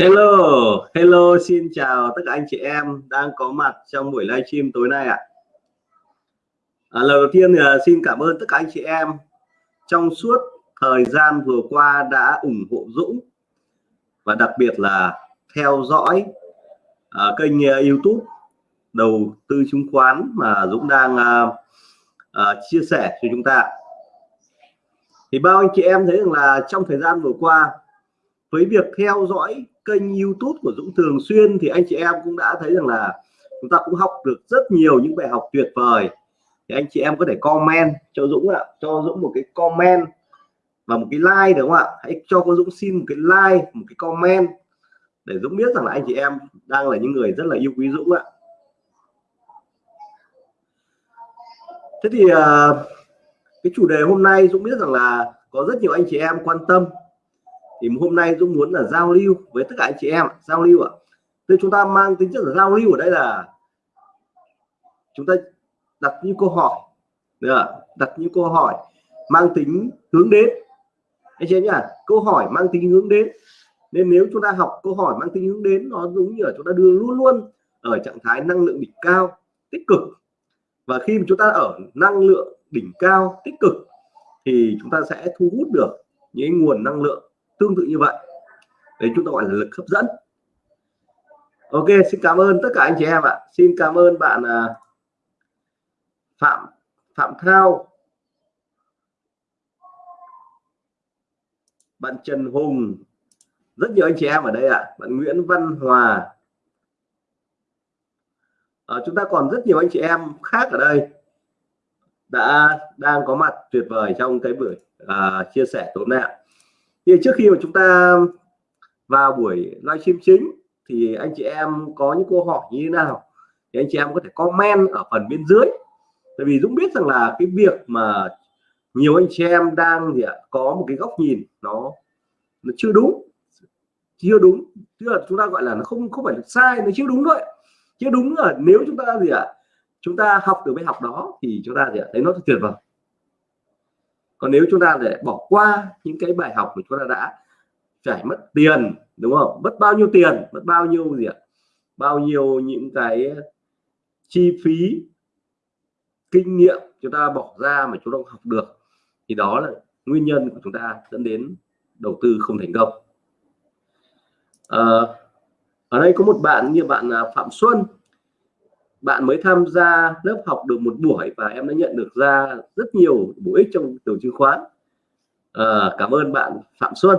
Hello, hello, xin chào tất cả anh chị em đang có mặt trong buổi livestream tối nay ạ. À, lần đầu tiên thì à, xin cảm ơn tất cả anh chị em trong suốt thời gian vừa qua đã ủng hộ Dũng và đặc biệt là theo dõi à, kênh uh, YouTube đầu tư chứng khoán mà Dũng đang uh, uh, chia sẻ cho chúng ta. Thì bao anh chị em thấy rằng là trong thời gian vừa qua với việc theo dõi kênh YouTube của Dũng thường xuyên thì anh chị em cũng đã thấy rằng là chúng ta cũng học được rất nhiều những bài học tuyệt vời. Thì anh chị em có thể comment cho Dũng ạ, cho Dũng một cái comment và một cái like đúng không ạ? Hãy cho cô Dũng xin một cái like, một cái comment để Dũng biết rằng là anh chị em đang là những người rất là yêu quý Dũng ạ. Thế thì ờ, cái chủ đề hôm nay Dũng biết rằng là có rất nhiều anh chị em quan tâm thì hôm nay Dũng muốn là giao lưu với tất cả anh chị em, giao lưu ạ. Thì chúng ta mang tính chất là giao lưu ở đây là chúng ta đặt những câu hỏi, được đặt những câu hỏi mang tính hướng đến. Anh chị nhá, câu hỏi mang tính hướng đến. Nên nếu chúng ta học câu hỏi mang tính hướng đến, nó giống như là chúng ta đưa luôn luôn ở trạng thái năng lượng đỉnh cao, tích cực. Và khi mà chúng ta ở năng lượng đỉnh cao, tích cực, thì chúng ta sẽ thu hút được những nguồn năng lượng tương tự như vậy. Đấy chúng ta gọi là lực hấp dẫn. Ok xin cảm ơn tất cả anh chị em ạ. Xin cảm ơn bạn à, phạm phạm thao. Bạn trần hùng. Rất nhiều anh chị em ở đây ạ. Bạn nguyễn văn hòa. À, chúng ta còn rất nhiều anh chị em khác ở đây đã đang có mặt tuyệt vời trong cái buổi à, chia sẻ tối nay thì trước khi mà chúng ta vào buổi livestream chính, thì anh chị em có những câu hỏi như thế nào? Thì anh chị em có thể comment ở phần bên dưới. Tại vì Dũng biết rằng là cái việc mà nhiều anh chị em đang gì ạ, có một cái góc nhìn nó nó chưa đúng chưa đúng. Tức là chúng ta gọi là nó không không phải là sai, nó chưa đúng thôi. Chưa đúng là nếu chúng ta gì ạ, chúng ta học từ bài học đó thì chúng ta gì ạ, thấy nó tuyệt vời còn nếu chúng ta để bỏ qua những cái bài học mà chúng ta đã trải mất tiền đúng không? Mất bao nhiêu tiền mất bao nhiêu gì ạ? Bao nhiêu những cái chi phí kinh nghiệm chúng ta bỏ ra mà chúng ta học được thì đó là nguyên nhân của chúng ta dẫn đến đầu tư không thành công. À, ở đây có một bạn như bạn à, Phạm Xuân bạn mới tham gia lớp học được một buổi và em đã nhận được ra rất nhiều bổ ích trong đầu chứng khoán. À, cảm ơn bạn Phạm Xuân.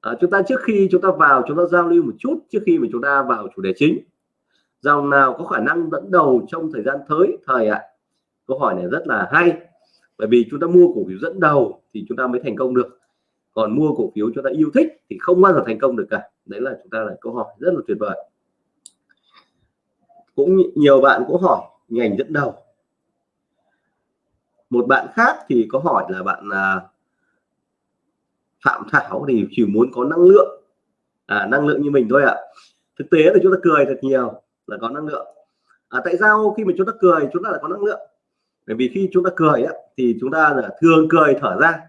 À, chúng ta trước khi chúng ta vào chúng ta giao lưu một chút trước khi mà chúng ta vào chủ đề chính. Dòng nào có khả năng dẫn đầu trong thời gian tới? Thời ạ. Câu hỏi này rất là hay. Bởi vì chúng ta mua cổ phiếu dẫn đầu thì chúng ta mới thành công được. Còn mua cổ phiếu chúng ta yêu thích thì không bao giờ thành công được cả. Đấy là chúng ta là câu hỏi rất là tuyệt vời cũng nhiều bạn cũng hỏi ngành dẫn đầu? Một bạn khác thì có hỏi là bạn à, Phạm Thảo thì chỉ muốn có năng lượng à, năng lượng như mình thôi ạ. À. thực tế là chúng ta cười thật nhiều là có năng lượng. À, tại sao khi mà chúng ta cười chúng ta lại có năng lượng? Bởi vì khi chúng ta cười á, thì chúng ta là thường cười thở ra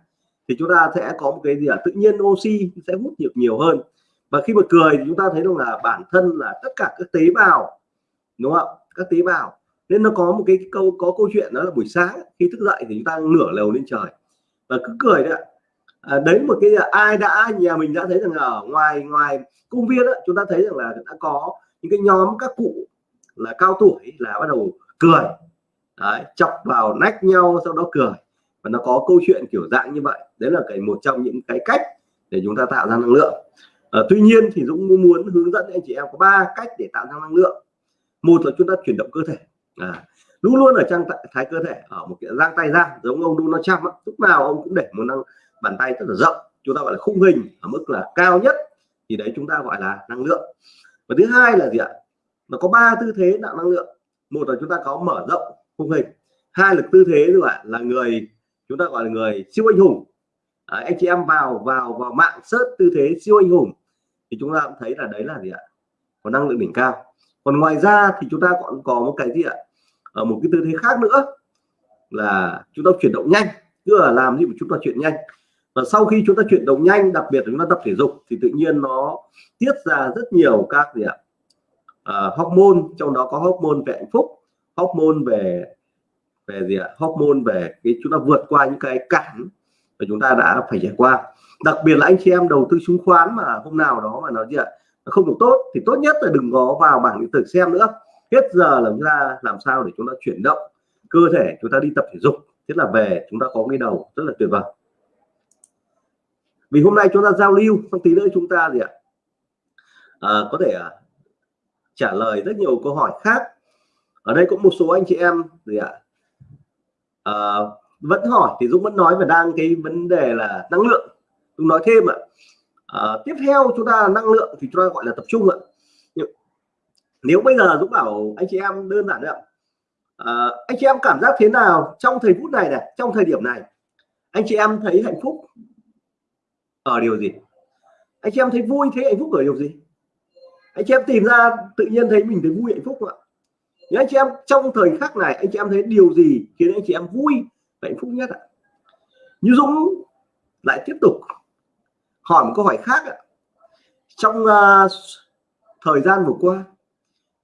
thì chúng ta sẽ có một cái gì à, tự nhiên oxy sẽ hút được nhiều hơn. Và khi mà cười thì chúng ta thấy rằng là bản thân là tất cả các tế bào đúng không? Các tế bào. Nên nó có một cái câu có câu chuyện đó là buổi sáng khi thức dậy thì chúng ta nửa lều lên trời. Và cứ cười đấy ạ. À, đấy một cái ai đã nhà mình đã thấy rằng ở ngoài ngoài công viên đó, chúng ta thấy rằng là đã có những cái nhóm các cụ là cao tuổi là bắt đầu cười. Đấy, chọc vào nách nhau sau đó cười. Và nó có câu chuyện kiểu dạng như vậy. Đấy là cái một trong những cái cách để chúng ta tạo ra năng lượng. À, tuy nhiên thì Dũng muốn hướng dẫn anh chị em có ba cách để tạo ra năng lượng một là chúng ta chuyển động cơ thể. À, luôn luôn ở trong thái cơ thể ở một cái giang tay ra giống ông Donald Trump á. lúc nào ông cũng để một năng bàn tay rất là rộng chúng ta gọi là khung hình ở mức là cao nhất thì đấy chúng ta gọi là năng lượng. Và thứ hai là gì ạ? Nó có ba tư thế tạo năng lượng. Một là chúng ta có mở rộng khung hình. Hai là tư thế là là người chúng ta gọi là người siêu anh hùng. À, anh chị em vào vào vào mạng search tư thế siêu anh hùng thì chúng ta cũng thấy là đấy là gì ạ? Có năng lượng đỉnh cao còn ngoài ra thì chúng ta còn có một cái gì ạ? Ở một cái tư thế khác nữa là chúng ta chuyển động nhanh tức là làm gì mà chúng ta chuyển nhanh. Và sau khi chúng ta chuyển động nhanh đặc biệt là chúng ta tập thể dục thì tự nhiên nó tiết ra rất nhiều các gì ạ? À, hormone trong đó có hormone về hạnh phúc hormone về về gì ạ? Hormone về cái chúng ta vượt qua những cái cản mà chúng ta đã phải trải qua. Đặc biệt là anh chị em đầu tư chứng khoán mà hôm nào đó mà nó gì ạ? Không được tốt thì tốt nhất là đừng có vào bảng điện tử xem nữa. Hết giờ là chúng ta làm sao để chúng ta chuyển động cơ thể chúng ta đi tập thể dục. Thế là về chúng ta có cái đầu rất là tuyệt vời. Vì hôm nay chúng ta giao lưu xong tí nữa chúng ta gì ạ? À, có thể à, trả lời rất nhiều câu hỏi khác. Ở đây có một số anh chị em gì ạ? À, vẫn hỏi thì Dũng vẫn nói và đang cái vấn đề là năng lượng. Dũng nói thêm ạ. à, Ờ, tiếp theo chúng ta năng lượng thì chúng ta gọi là tập trung ạ. Nếu bây giờ Dũng bảo anh chị em đơn giản ạ. À, anh chị em cảm giác thế nào trong thời phút này này trong thời điểm này? Anh chị em thấy hạnh phúc ở điều gì? Anh chị em thấy vui thấy hạnh phúc ở điều gì? Anh chị em tìm ra tự nhiên thấy mình thấy vui hạnh phúc ạ? Nếu anh chị em trong thời khắc này anh chị em thấy điều gì khiến anh chị em vui hạnh phúc nhất ạ? Như Dũng lại tiếp tục hỏi một câu hỏi khác ạ. Trong uh, thời gian vừa qua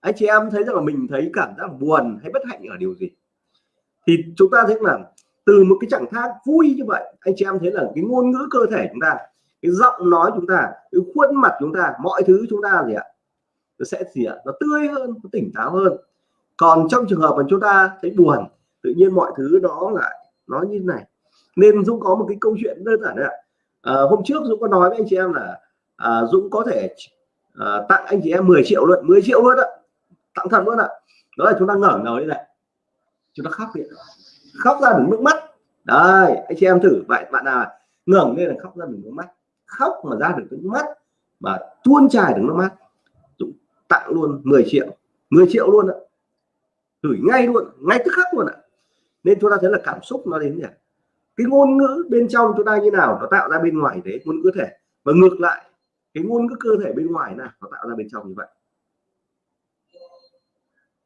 anh chị em thấy rằng là mình thấy cảm giác buồn hay bất hạnh ở điều gì? Thì chúng ta thấy là từ một cái trạng thái vui như vậy anh chị em thấy là cái ngôn ngữ cơ thể chúng ta cái giọng nói chúng ta cái khuôn mặt chúng ta mọi thứ chúng ta gì ạ? Nó sẽ gì ạ? Nó tươi hơn nó tỉnh táo hơn. Còn trong trường hợp mà chúng ta thấy buồn tự nhiên mọi thứ đó lại nó như này. Nên Dũng có một cái câu chuyện đơn giản đấy ạ à, hôm trước Dũng có nói với anh chị em là à, Dũng có thể à, tặng anh chị em 10 triệu luôn 10 triệu luôn ạ tặng thật luôn ạ đó là chúng ta ngẩng đầu như này. Chúng ta khóc đi. Khóc ra được nước mắt. Đây anh chị em thử vậy bạn nào ngẩng lên là khóc ra được nước mắt. Khóc mà ra được nước mắt mà tuôn trải được nước mắt Dũng tặng luôn 10 triệu 10 triệu luôn ạ gửi ngay luôn ngay tức khắc luôn ạ nên chúng ta thấy là cảm xúc nó đến nhỉ? Cái ngôn ngữ bên trong chúng ta như nào nó tạo ra bên ngoài thế ngôn ngữ thể. Và ngược lại cái ngôn ngữ cơ thể bên ngoài nào nó tạo ra bên trong như vậy.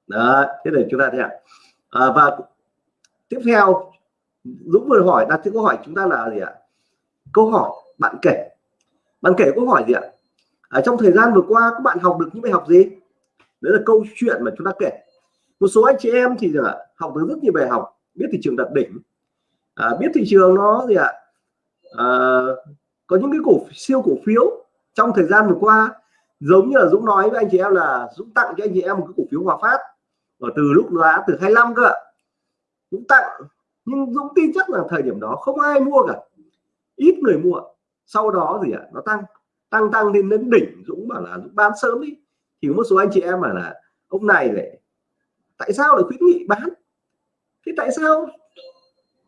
Đó thế để chúng ta thấy ạ. À, và tiếp theo Dũng vừa hỏi đặt câu hỏi chúng ta là gì ạ? Câu hỏi bạn kể. Bạn kể câu hỏi gì ạ? Ở trong thời gian vừa qua các bạn học được những bài học gì? Đấy là câu chuyện mà chúng ta kể. Một số anh chị em thì là học được rất nhiều bài học biết thị trường đặt đỉnh à, biết thị trường nó gì ạ? À, có những cái cổ siêu cổ phiếu trong thời gian vừa qua giống như là Dũng nói với anh chị em là Dũng tặng cho anh chị em một cái cổ phiếu Hòa Phát ở từ lúc giá từ 25 cơ ạ. Dũng tặng nhưng Dũng tin chắc là thời điểm đó không ai mua cả ít người mua. Sau đó gì ạ? Nó tăng tăng tăng lên đến đỉnh. Dũng bảo là Dũng bán sớm đi. Thì một số anh chị em mà là ông này lại tại sao lại khuyến nghị bán? Thế tại sao?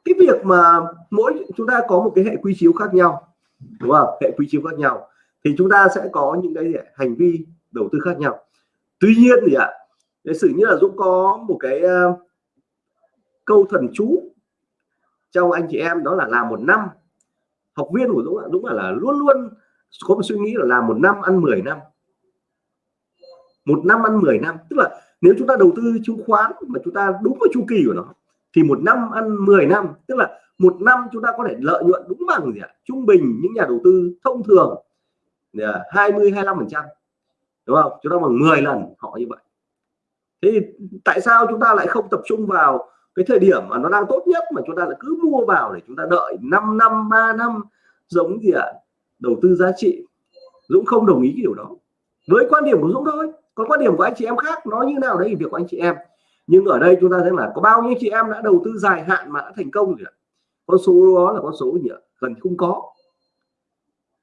Cái việc mà mỗi chúng ta có một cái hệ quy chiếu khác nhau đúng không? Hệ quy chiếu khác nhau thì chúng ta sẽ có những cái hành vi đầu tư khác nhau. Tuy nhiên thì ạ để sử như là Dũng có một cái uh, câu thần chú trong anh chị em đó là làm một năm. Học viên của Dũng ạ Dũng là luôn luôn có một suy nghĩ là làm một năm ăn 10 năm. Một năm ăn 10 năm tức là nếu chúng ta đầu tư chứng khoán mà chúng ta đúng với chu kỳ của nó thì một năm ăn 10 năm, tức là một năm chúng ta có thể lợi nhuận đúng bằng gì ạ? Trung bình những nhà đầu tư thông thường à, 20 25 phần trăm, đúng không? Chúng ta bằng 10 lần họ như vậy. Thế thì tại sao chúng ta lại không tập trung vào cái thời điểm mà nó đang tốt nhất mà chúng ta lại cứ mua vào để chúng ta đợi 5 năm 3 năm, giống gì ạ? Đầu tư giá trị. Dũng không đồng ý cái điều đó. Với quan điểm của Dũng thôi. Còn quan điểm của anh chị em khác, nó như nào đấy thì việc của anh chị em nhưng ở đây chúng ta thấy là có bao nhiêu chị em đã đầu tư dài hạn mà đã thành công rồi con số đó là con số gì ạ? Gần không có.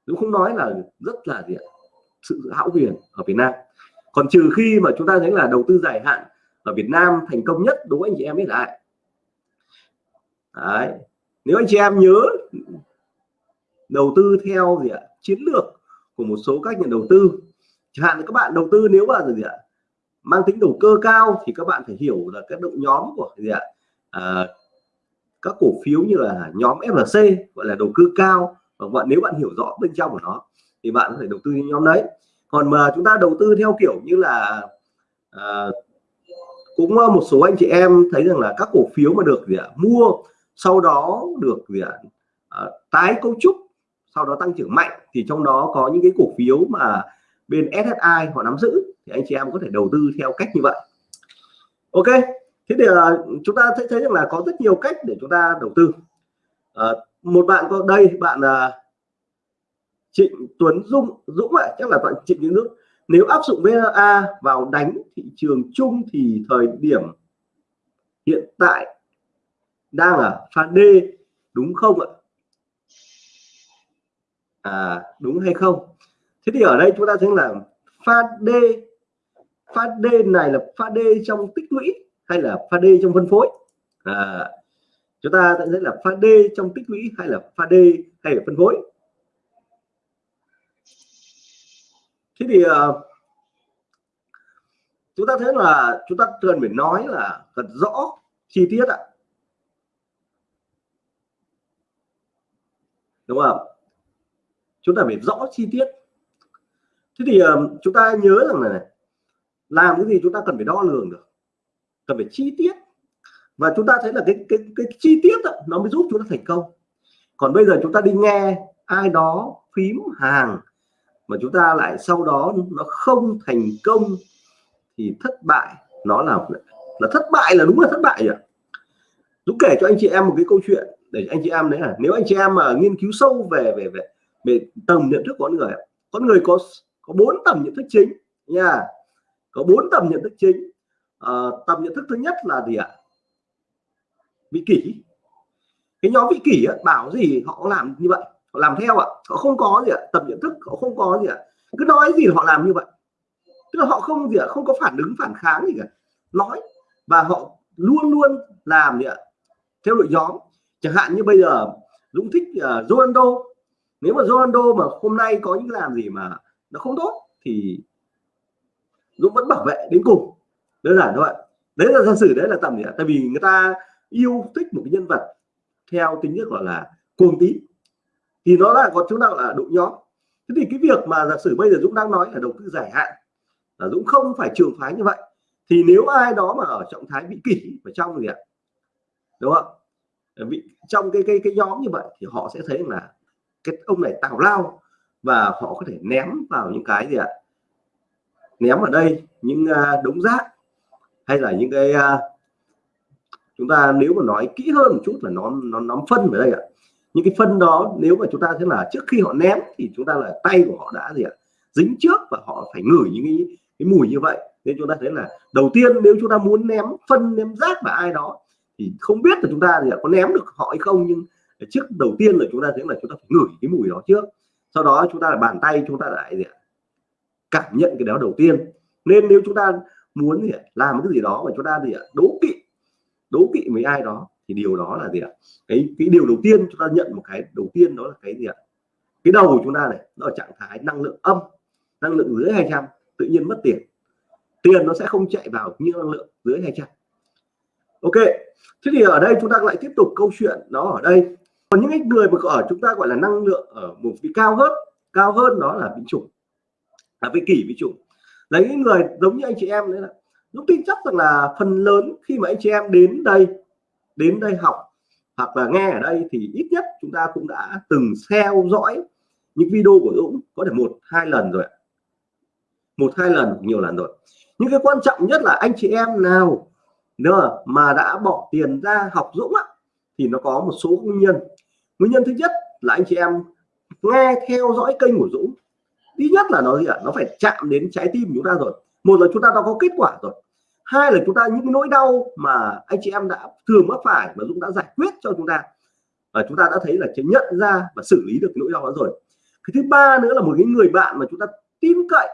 Dũng không nói là rất là gì ạ? Sự hão huyền ở Việt Nam. Còn trừ khi mà chúng ta thấy là đầu tư dài hạn ở Việt Nam thành công nhất đối với anh chị em biết lại? Đấy. nếu anh chị em nhớ đầu tư theo gì ạ? Chiến lược của một số các nhà đầu tư. Chẳng hạn các bạn đầu tư nếu mà gì ạ? Mang tính đầu cơ cao thì các bạn phải hiểu là các đội nhóm của gì ạ? À, các cổ phiếu như là nhóm FLC gọi là đầu cơ cao. Và bạn nếu bạn hiểu rõ bên trong của nó thì bạn có thể đầu tư nhóm đấy. Còn mà chúng ta đầu tư theo kiểu như là à, cũng à, một số anh chị em thấy rằng là các cổ phiếu mà được gì ạ? Mua sau đó được gì ạ? À, tái cấu trúc sau đó tăng trưởng mạnh thì trong đó có những cái cổ phiếu mà bên SSI họ nắm giữ thì anh chị em có thể đầu tư theo cách như vậy. Ok thế thì uh, chúng ta thấy thấy rằng là có rất nhiều cách để chúng ta đầu tư. Uh, một bạn có đây bạn uh, Trịnh Tuấn Dung Dũng ạ chắc là bạn Trịnh những nước nếu áp dụng VA vào đánh thị trường chung thì thời điểm hiện tại đang ở pha D đúng không ạ? À đúng hay không? Thế thì ở đây chúng ta thấy là pha D pha D này là pha D trong tích lũy hay là pha D trong phân phối? À, chúng ta sẽ thấy là pha D trong tích lũy hay là pha D hay là phân phối? Thế thì uh, chúng ta thấy là chúng ta cần phải nói là thật rõ chi tiết ạ. Đúng không? Chúng ta phải rõ chi tiết. Thế thì uh, chúng ta nhớ rằng là này, làm cái gì chúng ta cần phải đo lường được cần phải chi tiết. Và chúng ta thấy là cái cái cái chi tiết đó, nó mới giúp chúng ta thành công. Còn bây giờ chúng ta đi nghe ai đó phím hàng mà chúng ta lại sau đó nó không thành công thì thất bại nó là là thất bại là đúng là thất bại rồi Dũng kể cho anh chị em một cái câu chuyện để anh chị em đấy là nếu anh chị em mà nghiên cứu sâu về về về về tầm nhận thức của con người con người có có bốn tầm nhận thức chính nha có bốn tầm nhận thức chính. À, tầm nhận thức thứ nhất là gì ạ? Vị kỷ. Cái nhóm vị kỷ ấy, bảo gì họ làm như vậy họ làm theo ạ. Họ không có gì ạ tầm nhận thức họ không có gì ạ. Cứ nói gì họ làm như vậy. Tức là họ không gì ạ không có phản ứng phản kháng gì cả. Nói và họ luôn luôn làm gì ạ? Theo đội nhóm. Chẳng hạn như bây giờ Dũng thích uh, Ronaldo. Nếu mà Ronaldo mà hôm nay có những làm gì mà nó không tốt thì Dũng vẫn bảo vệ đến cùng. Đơn giản thôi đấy là giả sử đấy là tầm gì ạ. Tại vì người ta yêu thích một cái nhân vật theo tính chất gọi là cuồng tín. Thì nó là có chúng ta là đội nhóm. Thế thì cái việc mà giả sử bây giờ Dũng đang nói là đầu tư dài hạn, là Dũng không phải trường phái như vậy, thì nếu ai đó mà ở trạng thái bị kỷ ở trong gì ạ, đúng không? Ờ, bị trong cái cái cái nhóm như vậy thì họ sẽ thấy là cái ông này tào lao và họ có thể ném vào những cái gì ạ? Ném ở đây những đống rác hay là những cái chúng ta nếu mà nói kỹ hơn một chút là nó nó nắm phân ở đây ạ những cái phân đó nếu mà chúng ta thấy là trước khi họ ném thì chúng ta là tay của họ đã gì ạ dính trước và họ phải ngửi những cái, cái mùi như vậy nên chúng ta thấy là đầu tiên nếu chúng ta muốn ném phân ném rác vào ai đó thì không biết là chúng ta thì có ném được họ hay không nhưng trước đầu tiên là chúng ta thấy là chúng ta phải ngửi cái mùi đó trước sau đó chúng ta là bàn tay chúng ta lại gì ạ cảm nhận cái đó đầu tiên. Nên nếu chúng ta muốn gì ạ? làm cái gì đó mà chúng ta gì ạ? Đố kỵ đố kỵ với ai đó thì điều đó là gì ạ? Cái cái điều đầu tiên chúng ta nhận một cái đầu tiên đó là cái gì ạ? Cái đầu của chúng ta này, nó ở trạng thái năng lượng âm, năng lượng dưới 200 tự nhiên mất tiền. Tiền nó sẽ không chạy vào như năng lượng dưới 200 ok, thế thì ở đây chúng ta lại tiếp tục câu chuyện nó ở đây. Còn những người mà ở chúng ta gọi là năng lượng ở một vị cao hơn cao hơn đó là bị chủng là vị kỷ với chủ. Là những người giống như anh chị em đấy là lúc tin chắc rằng là phần lớn khi mà anh chị em đến đây đến đây học hoặc là nghe ở đây thì ít nhất chúng ta cũng đã từng theo dõi những video của Dũng có thể một hai lần rồi một hai lần nhiều lần rồi. Những cái quan trọng nhất là anh chị em nào nữa mà đã bỏ tiền ra học Dũng á, thì nó có một số nguyên nhân. Nguyên nhân thứ nhất là anh chị em nghe theo dõi kênh của Dũng ít nhất là nó gì ạ? Nó phải chạm đến trái tim chúng ta rồi. Một là chúng ta đã có kết quả rồi. Hai là chúng ta những nỗi đau mà anh chị em đã thường mắc phải mà Dũng đã giải quyết cho chúng ta. Và chúng ta đã thấy là nhận ra và xử lý được nỗi đau đó rồi. Cái thứ ba nữa là một cái người bạn mà chúng ta tin cậy,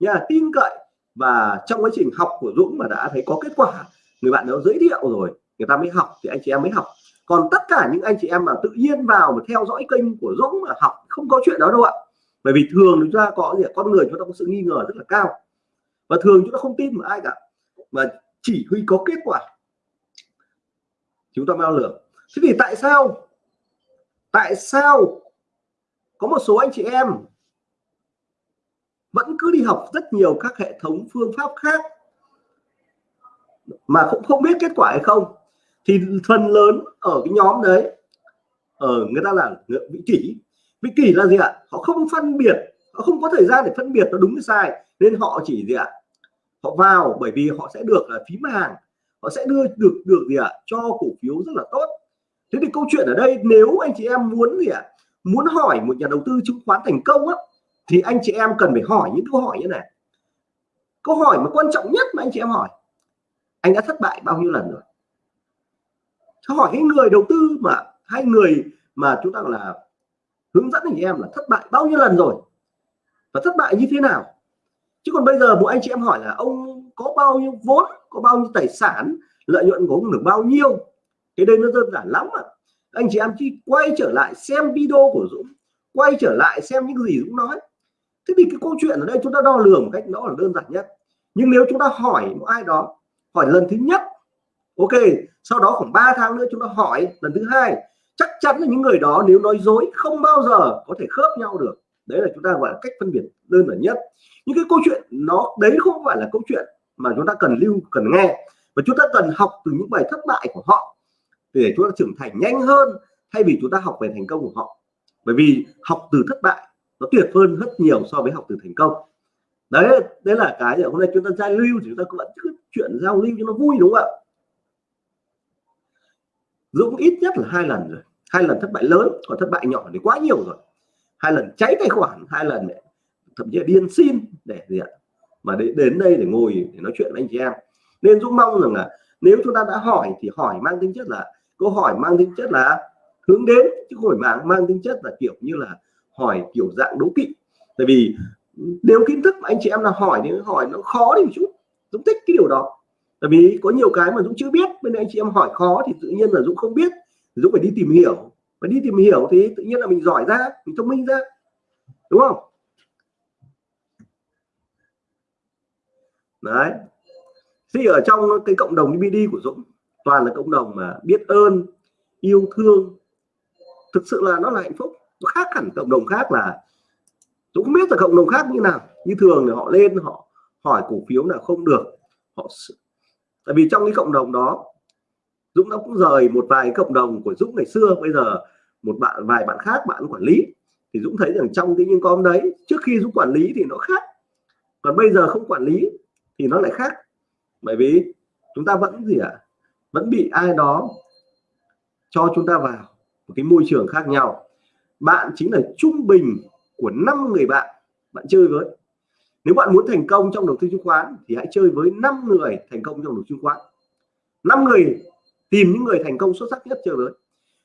nha, tin cậy. Và trong quá trình học của Dũng mà đã thấy có kết quả, người bạn đó giới thiệu rồi, người ta mới học thì anh chị em mới học. Còn tất cả những anh chị em mà tự nhiên vào mà theo dõi kênh của Dũng mà học, không có chuyện đó đâu ạ bởi vì thường chúng ta có gì con người chúng ta có sự nghi ngờ rất là cao. Và thường chúng ta không tin vào ai cả. Mà chỉ huy có kết quả. Chúng ta bao lường. Thế thì tại sao? Tại sao có một số anh chị em vẫn cứ đi học rất nhiều các hệ thống phương pháp khác mà cũng không biết kết quả hay không? Thì phần lớn ở cái nhóm đấy, ở người ta là vị kỷ vị kỷ là gì ạ? Họ không phân biệt, họ không có thời gian để phân biệt nó đúng hay sai, nên họ chỉ gì ạ? Họ vào bởi vì họ sẽ được là phím hàng họ sẽ đưa được được gì ạ? Cho cổ phiếu rất là tốt. Thế thì câu chuyện ở đây, nếu anh chị em muốn gì ạ? Muốn hỏi một nhà đầu tư chứng khoán thành công á, thì anh chị em cần phải hỏi những câu hỏi như này. Câu hỏi mà quan trọng nhất mà anh chị em hỏi, anh đã thất bại bao nhiêu lần rồi? Cho hỏi cái người đầu tư mà, hai người mà chúng ta là hướng dẫn anh chị em là thất bại bao nhiêu lần rồi và thất bại như thế nào. Chứ còn bây giờ một anh chị em hỏi là ông có bao nhiêu vốn, có bao nhiêu tài sản, lợi nhuận của ông được bao nhiêu? Cái đây nó đơn giản lắm ạ. Anh chị em chỉ quay trở lại xem video của Dũng, quay trở lại xem những gì Dũng nói. Thế thì cái câu chuyện ở đây chúng ta đo lường một cách đó là đơn giản nhất. Nhưng nếu chúng ta hỏi một ai đó, hỏi lần thứ nhất, ok, sau đó khoảng 3 tháng nữa chúng ta hỏi lần thứ hai chắc chắn là những người đó nếu nói dối không bao giờ có thể khớp nhau được. Đấy là chúng ta gọi là cách phân biệt đơn giản nhất. Những cái câu chuyện nó, đấy không phải là câu chuyện mà chúng ta cần lưu, cần nghe. Và chúng ta cần học từ những bài thất bại của họ để chúng ta trưởng thành nhanh hơn thay vì chúng ta học về thành công của họ. Bởi vì học từ thất bại nó tuyệt hơn rất nhiều so với học từ thành công. Đấy đấy là cái hôm nay chúng ta giao lưu thì chúng ta vẫn cứ chuyện giao lưu cho nó vui, đúng không ạ? Dũng ít nhất là hai lần rồi hai lần thất bại lớn còn thất bại nhỏ thì quá nhiều rồi. Hai lần cháy tài khoản hai lần để, thậm chí là điên xin để gì ạ? Mà để đến đây để ngồi để nói chuyện với anh chị em. Nên Dũng mong rằng là nếu chúng ta đã hỏi thì hỏi mang tính chất là câu hỏi mang tính chất là hướng đến chứ không phải mang mang tính chất là kiểu như là hỏi kiểu dạng đố kỵ. Tại vì nếu kiến thức mà anh chị em là hỏi thì hỏi nó khó đi một chút. Dũng thích cái điều đó. Tại vì có nhiều cái mà Dũng chưa biết bên anh chị em hỏi khó thì tự nhiên là Dũng không biết. Dũng phải đi tìm hiểu. Và đi tìm hiểu thì tự nhiên là mình giỏi ra, mình thông minh ra. Đúng không? Đấy. Thì ở trong cái cộng đồng DVD của Dũng, toàn là cộng đồng mà biết ơn, yêu thương. Thực sự là nó là hạnh phúc. Nó khác hẳn cộng đồng khác là Dũng không biết là cộng đồng khác như nào. Như thường thì họ lên, họ hỏi cổ phiếu là không được. Họ tại vì trong cái cộng đồng đó Dũng nó cũng rời một vài cộng đồng của Dũng ngày xưa, bây giờ một bạn, vài bạn khác, bạn quản lý. Thì Dũng thấy rằng trong cái những con đấy, trước khi Dũng quản lý thì nó khác. Còn bây giờ không quản lý thì nó lại khác. Bởi vì chúng ta vẫn gì ạ? À? vẫn bị ai đó cho chúng ta vào một cái môi trường khác nhau. Bạn chính là trung bình của năm người bạn bạn chơi với. Nếu bạn muốn thành công trong đầu tư chứng khoán thì hãy chơi với 5 người thành công trong đầu tư chứng khoán. 5 người tìm những người thành công xuất sắc nhất chơi với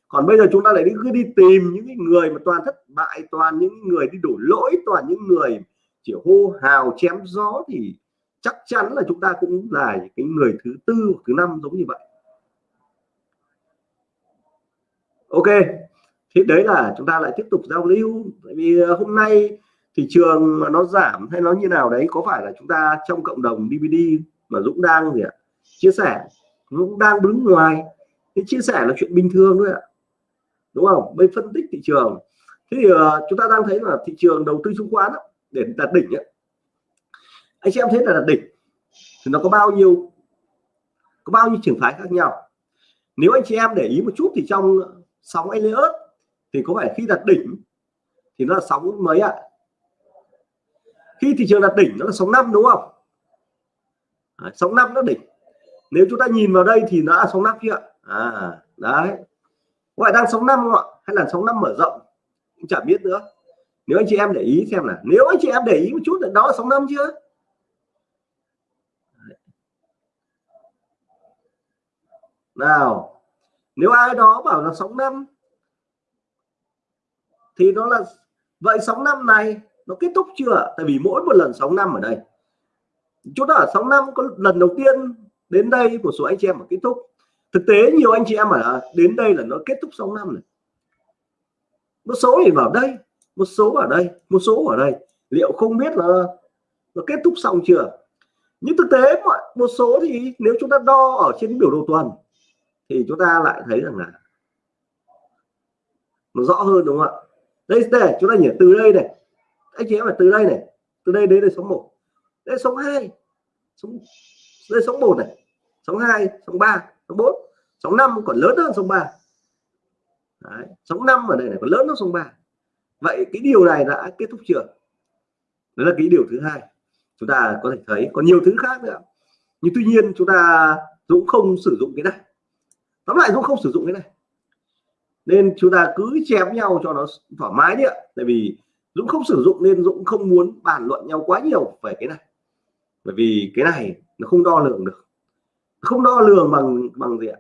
còn bây giờ chúng ta lại đi, cứ đi tìm những người mà toàn thất bại, toàn những người đi đổ lỗi, toàn những người chỉ hô hào, chém gió thì chắc chắn là chúng ta cũng là cái người thứ tư, thứ năm giống như vậy. Ok, thế đấy là chúng ta lại tiếp tục giao lưu. Tại vì ờ, hôm nay thị trường mà nó giảm hay nó như nào đấy, có phải là chúng ta trong cộng đồng DVD mà Dũng đang gì ạ? Chia sẻ cũng đang đứng ngoài. Thì chia sẻ là chuyện bình thường thôi ạ. Đúng không? Mới phân tích thị trường. Thế thì uh, chúng ta đang thấy là thị trường đầu tư chứng khoán đó, để đạt đỉnh ấy. anh chị em thấy là đạt đỉnh thì nó có bao nhiêu có bao nhiêu trường phái khác nhau? Nếu anh chị em để ý một chút thì trong sóng Elliott thì có phải khi đạt đỉnh thì nó là sóng mấy ạ? À? khi thị trường đạt đỉnh nó là sóng năm đúng không? À, sóng năm nó đỉnh nếu chúng ta nhìn vào đây thì nó là sóng năm kia à đấy. Gọi đang sóng năm không ạ? Hay là sóng năm mở rộng? Cũng chả biết nữa. Nếu anh chị em để ý xem là nếu anh chị em để ý một chút là đó là sóng năm chưa nào, nếu ai đó bảo là sóng năm, thì nó là vậy sóng năm này nó kết thúc chưa tại vì mỗi một lần sóng năm ở đây, chúng ta ở sóng năm có lần đầu tiên đến đây một số anh chị em mà kết thúc. Thực tế nhiều anh chị em mà đến đây là nó kết thúc xong năm này một số thì vào đây, một số ở đây, một số ở đây. Liệu không biết là nó kết thúc xong chưa? Nhưng thực tế mọi, một số thì nếu chúng ta đo ở trên biểu đồ tuần thì chúng ta lại thấy rằng là nó rõ hơn, đúng không ạ? Đây đây chúng ta nhỉ, từ đây này. Anh chị em là từ đây này. Từ đây đến đây số 1 đây số 2 sống lên sóng 1 này sóng 2 sóng 3 sóng 4 sóng 5 còn lớn hơn sóng 3 Đấy, sóng 5 ở đây này còn lớn hơn sóng 3 vậy cái điều này đã kết thúc chưa? Đó là cái điều thứ hai. Chúng ta có thể thấy còn nhiều thứ khác nữa. Nhưng tuy nhiên chúng ta Dũng không sử dụng cái này. Tóm lại Dũng không sử dụng cái này. Nên chúng ta cứ chém nhau cho nó thoải mái đi ạ. Tại vì Dũng không sử dụng nên Dũng không muốn bàn luận nhau quá nhiều về cái này. Bởi vì cái này nó không đo lường được. Không đo lường bằng bằng gì ạ?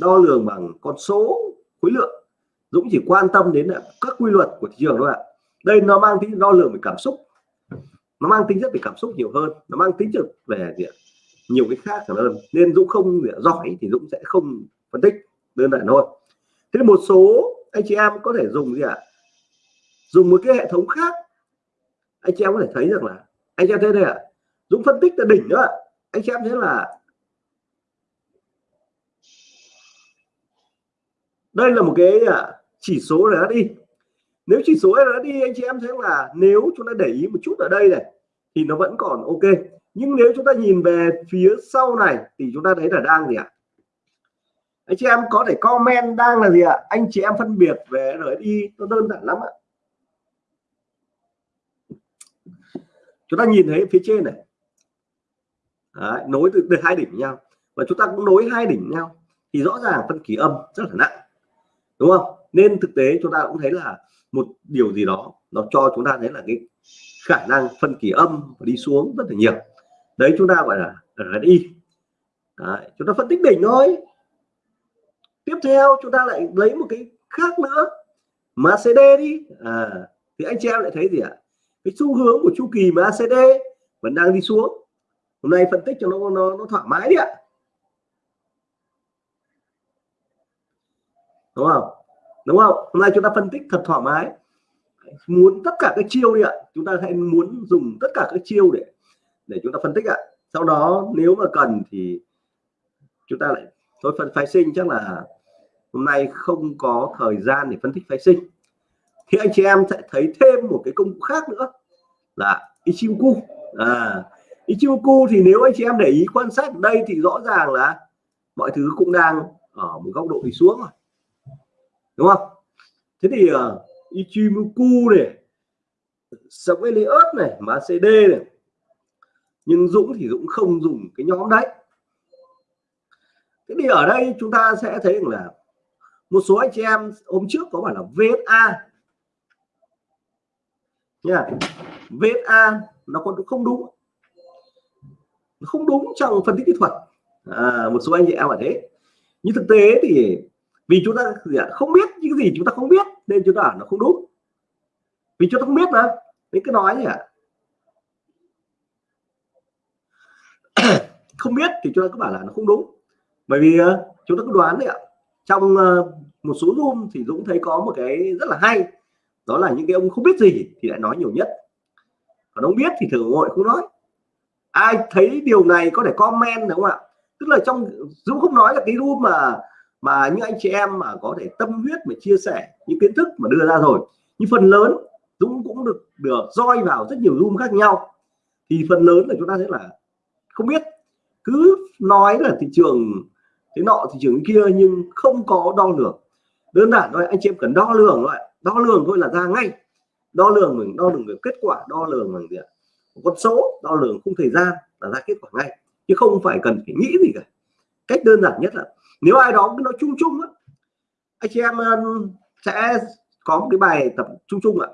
Đo lường bằng con số khối lượng. Dũng chỉ quan tâm đến là các quy luật của thị trường thôi ạ. Đây nó mang tính đo lường về cảm xúc. Nó mang tính chất về cảm xúc nhiều hơn. Nó mang tính chất về gì ạ? Nhiều cái khác hơn. Nên Dũng không giỏi thì Dũng sẽ không phân tích đơn giản thôi. Thế một số anh chị em có thể dùng gì ạ? Dùng một cái hệ thống khác. Anh chị em có thể thấy được là, anh chị em thấy đây ạ. Dũng phân tích là đỉnh nữa anh chị em thấy là đây là một cái à, chỉ số là đi nếu chỉ số là đi anh chị em thấy là nếu chúng ta để ý một chút ở đây này, thì nó vẫn còn ok. Nhưng nếu chúng ta nhìn về phía sau này, thì chúng ta thấy là đang gì ạ? Anh chị em có thể comment đang là gì ạ? Anh chị em phân biệt về RSI nó đơn giản lắm ạ. Chúng ta nhìn thấy phía trên này. Đấy, nối từ, hai đỉnh với nhau. Và chúng ta cũng nối hai đỉnh với nhau thì rõ ràng phân kỳ âm rất là nặng đúng không? Nên thực tế chúng ta cũng thấy là một điều gì đó nó cho chúng ta thấy là cái khả năng phân kỳ âm và đi xuống rất là nhiều. Đấy chúng ta gọi là RSI đấy, chúng ta phân tích đỉnh thôi. Tiếp theo chúng ta lại lấy một cái khác nữa. MACD đi. À, thì anh chị em lại thấy gì ạ? Cái xu hướng của chu kỳ MACD vẫn đang đi xuống hôm nay phân tích cho nó nó, nó thoải mái đi ạ. Đúng không? Đúng không? Hôm nay chúng ta phân tích thật thoải mái. Muốn tất cả các chiêu đi ạ. Chúng ta hãy muốn dùng tất cả các chiêu để để chúng ta phân tích ạ. Sau đó nếu mà cần thì chúng ta lại thôi phần phái sinh chắc là hôm nay không có thời gian để phân tích phái sinh. Thì anh chị em sẽ thấy thêm một cái công cụ khác nữa là Ichimoku. À Ichimoku thì nếu anh chị em để ý quan sát ở đây thì rõ ràng là mọi thứ cũng đang ở một góc độ đi xuống rồi. Đúng không? Thế thì uh, Ichimoku này sống Elliot này MACD này. Nhưng Dũng thì Dũng không dùng cái nhóm đấy. Thế thì ở đây chúng ta sẽ thấy rằng là một số anh chị em hôm trước có bảo là VSA nha VSA nó còn không đúng không đúng trong phân tích kỹ thuật. À, một số anh chị em ở thế. Nhưng thực tế thì vì chúng ta không biết những gì chúng ta không biết nên chúng ta nó không đúng. Vì chúng ta không biết mà nên cứ nói nhỉ không biết thì chúng ta cứ bảo là nó không đúng. Bởi vì ờ, chúng ta cứ đoán đấy ạ. Trong ờ, một số room thì Dũng thấy có một cái rất là hay. Đó là những cái ông không biết gì thì lại nói nhiều nhất. Còn ông biết thì thường ngồi không nói ai thấy điều này có thể comment đúng không ạ? Tức là trong, Dũng không nói là cái room mà mà những anh chị em mà có thể tâm huyết mà chia sẻ những kiến thức mà đưa ra rồi. Nhưng phần lớn, Dũng cũng được được roi vào rất nhiều room khác nhau. Thì phần lớn là chúng ta thấy là không biết. Cứ nói là thị trường thế nọ, thị trường kia nhưng không có đo lường. Đơn giản thôi, anh chị em cần đo lường thôi đo lường thôi là ra ngay. Đo lường mình đo lường được kết quả, đo lường bằng gì ạ? Con số đo lường khung thời gian là ra kết quả ngay. Chứ không phải cần phải nghĩ gì cả. Cách đơn giản nhất là nếu ai đó cứ nói chung chung á anh chị em um, sẽ có một cái bài tập chung chung ạ.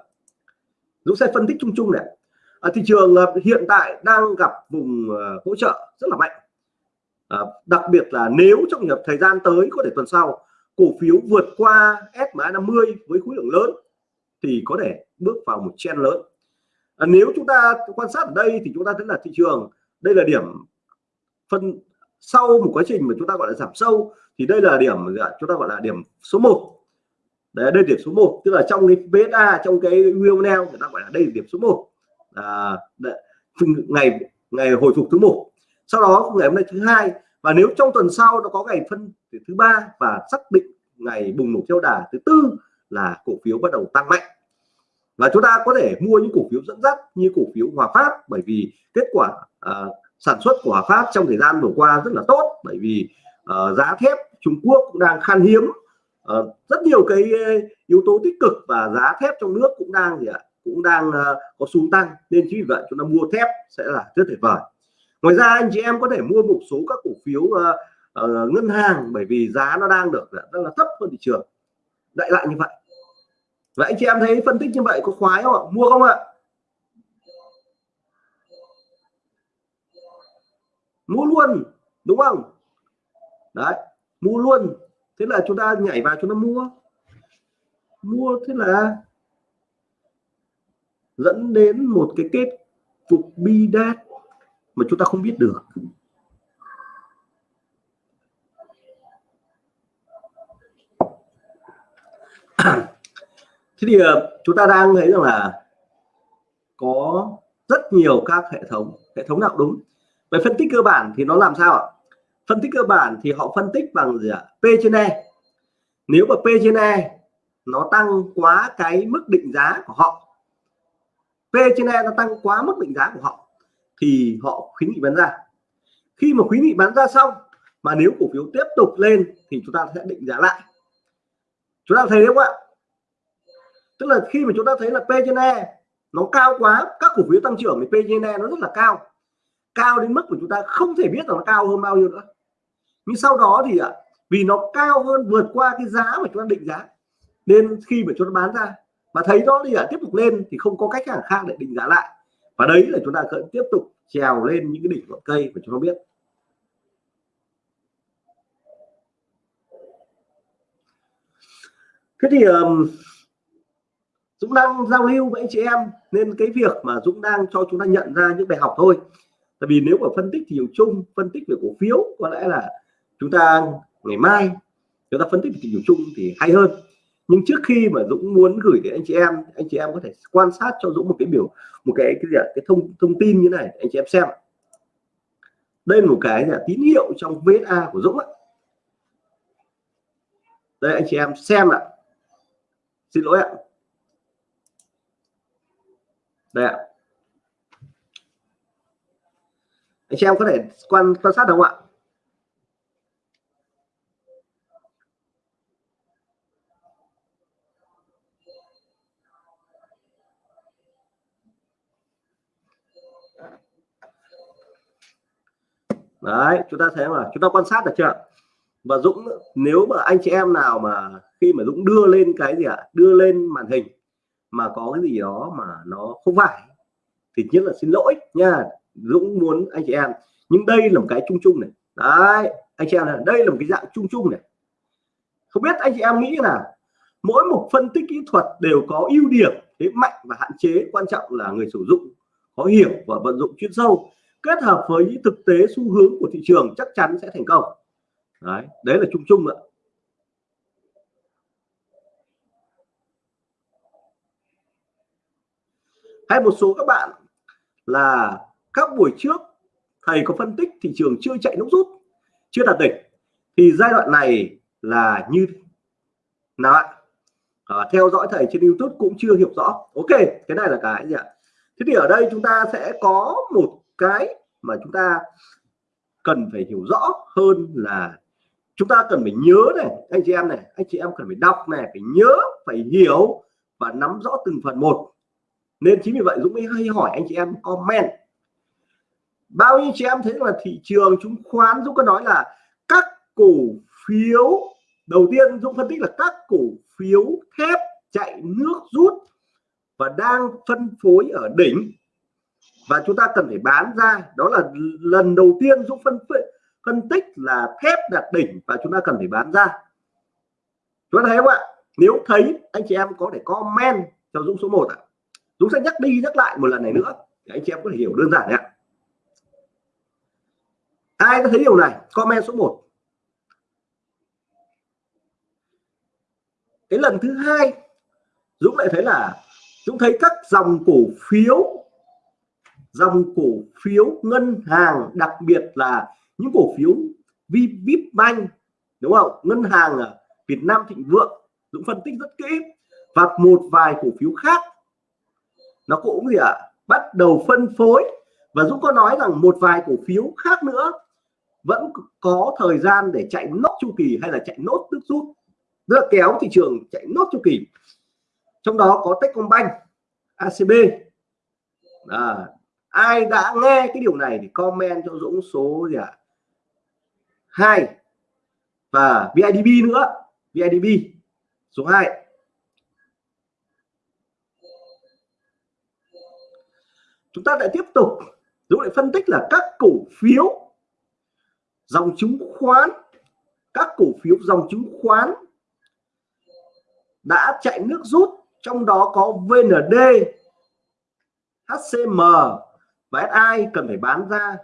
Dũng sẽ phân tích chung chung này. Ở thị trường uh, hiện tại đang gặp vùng uh, hỗ trợ rất là mạnh. À, đặc biệt là nếu trong nhập thời gian tới có thể tuần sau cổ phiếu vượt qua SMA 50 với khối lượng lớn thì có thể bước vào một chen lớn à, nếu chúng ta quan sát ở đây thì chúng ta thấy là thị trường đây là điểm phân sau một quá trình mà chúng ta gọi là giảm sâu thì đây là điểm chúng ta gọi là điểm số 1 đấy đây điểm số 1 tức là trong cái beta trong cái Wionel người ta gọi là đây là điểm số 1 à, ngày ngày hồi phục thứ một. Sau đó ngày hôm nay thứ hai và nếu trong tuần sau nó có ngày phân thứ ba và xác định ngày bùng nổ theo đà thứ tư là cổ phiếu bắt đầu tăng mạnh và chúng ta có thể mua những cổ phiếu dẫn dắt như cổ phiếu Hòa Phát bởi vì kết quả uh, sản xuất của Hòa Phát trong thời gian vừa qua rất là tốt bởi vì uh, giá thép Trung Quốc cũng đang khan hiếm. Uh, rất nhiều cái yếu tố tích cực và giá thép trong nước cũng đang gì ạ? Cũng đang uh, có xu tăng nên chính vì vậy chúng ta mua thép sẽ là rất tuyệt vời. Ngoài ra anh chị em có thể mua một số các cổ phiếu uh, uh, ngân hàng bởi vì giá nó đang được rất là thấp hơn thị trường. Đại lại như vậy vậy anh chị em thấy phân tích như vậy có khoái không ạ? Mua không ạ? Mua luôn, đúng không? Đấy, mua luôn. Thế là chúng ta nhảy vào chúng ta mua. Mua, thế là dẫn đến một cái kết cục bi đát mà chúng ta không biết được. thế thì ờ, chúng ta đang thấy rằng là có rất nhiều các hệ thống hệ thống nào đúng? Về phân tích cơ bản thì nó làm sao ạ? Phân tích cơ bản thì họ phân tích bằng gì ạ? P trên E. Nếu mà P trên E nó tăng quá cái mức định giá của họ, P trên E nó tăng quá mức định giá của họ, thì họ khuyến nghị bán ra. Khi mà khuyến nghị bán ra xong, mà nếu cổ phiếu tiếp tục lên thì chúng ta sẽ định giá lại. Chúng ta thấy đúng không ạ? Tức là khi mà chúng ta thấy là P trên E nó cao quá các cổ phiếu tăng trưởng thì P trên E nó rất là cao. Cao đến mức của chúng ta không thể biết là nó cao hơn bao nhiêu nữa. Nhưng sau đó thì ạ vì nó cao hơn vượt qua cái giá mà chúng ta định giá nên khi mà chúng ta bán ra mà thấy nó thì ạ tiếp tục lên thì không có cách nào khác để định giá lại. Và đấy là chúng ta cần tiếp tục trèo lên những cái đỉnh của cây mà chúng ta biết. Thế thì um, Dũng đang giao lưu với anh chị em, nên cái việc mà Dũng đang cho chúng ta nhận ra những bài học thôi. Tại vì nếu mà phân tích thị trường chung, phân tích về cổ phiếu, có lẽ là chúng ta ngày mai chúng ta phân tích thị trường chung thì hay hơn. Nhưng trước khi mà Dũng muốn gửi đến anh chị em, anh chị em có thể quan sát cho Dũng một cái biểu, một cái cái gì cái thông thông tin như này anh chị em xem đây là một cái là tín hiệu trong VSA của Dũng ạ. Đây, anh chị em xem ạ. Xin lỗi ạ đây ạ. Anh chị em có thể quan quan sát được không ạ? Đấy, chúng ta thấy mà chúng ta quan sát được chưa và Dũng, nếu mà anh chị em nào mà khi mà Dũng đưa lên cái gì ạ? À? đưa lên màn hình mà có cái gì đó mà nó không phải, thì nhất là xin lỗi nha. Dũng muốn anh chị em, nhưng đây là một cái chung chung này. Đấy, anh chị em này, đây là một cái dạng chung chung này. Không biết anh chị em nghĩ là mỗi một phân tích kỹ thuật đều có ưu điểm, thế mạnh và hạn chế. Quan trọng là người sử dụng, có hiểu và vận dụng chuyên sâu. Kết hợp với những thực tế xu hướng của thị trường chắc chắn sẽ thành công. Đấy đấy là chung chung ạ. Hay một số các bạn là các buổi trước thầy có phân tích thị trường chưa chạy nút rút chưa đạt đỉnh thì giai đoạn này là như nào ạ? À, theo dõi thầy trên YouTube cũng chưa hiểu rõ. Ok cái này là cái gì ạ? Thế thì ở đây chúng ta sẽ có một cái mà chúng ta cần phải hiểu rõ hơn là chúng ta cần phải nhớ này anh chị em này anh chị em cần phải đọc này phải nhớ phải hiểu và nắm rõ từng phần một nên chính vì vậy Dũng mới hay hỏi anh chị em comment. Bao nhiêu chị em thấy là thị trường chứng khoán, Dũng có nói là các cổ phiếu, đầu tiên Dũng phân tích là các cổ phiếu thép chạy nước rút và đang phân phối ở đỉnh. Và chúng ta cần phải bán ra. Đó là lần đầu tiên Dũng phân phân tích là thép đạt đỉnh và chúng ta cần phải bán ra. Chúng ta thấy không ạ? Nếu thấy, anh chị em có thể comment cho Dũng số 1 ạ. Dũng sẽ nhắc đi nhắc lại một lần này nữa. Để anh chị em có thể hiểu đơn giản ạ. Ai có thấy điều này? Comment số 1 cái lần thứ hai, Dũng lại thấy là Dũng thấy các dòng cổ phiếu, dòng cổ phiếu ngân hàng, đặc biệt là những cổ phiếu Vipbank đúng không? Ngân hàng Việt Nam Thịnh Vượng, Dũng phân tích rất kỹ. Và một vài cổ phiếu khác nó cũng gì ạ? À, bắt đầu phân phối. Và Dũng có nói rằng một vài cổ phiếu khác nữa vẫn có thời gian để chạy nốt chu kỳ hay là chạy nốt nước rút. Rất là kéo thị trường chạy nốt chu kỳ. Trong đó có Techcombank ACB à, ai đã nghe cái điều này thì comment cho Dũng số gì ạ? À? hai. Và VIDB nữa. VIDB số 2 chúng ta lại tiếp tục Dũng lại phân tích là các cổ phiếu dòng chứng khoán, các cổ phiếu dòng chứng khoán đã chạy nước rút, trong đó có VND HCM và SI cần phải bán ra.